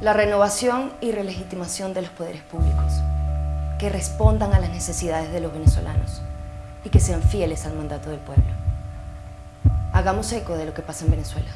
La renovación y relegitimación de los poderes públicos, que respondan a las necesidades de los venezolanos y que sean fieles al mandato del pueblo. Hagamos eco de lo que pasa en Venezuela.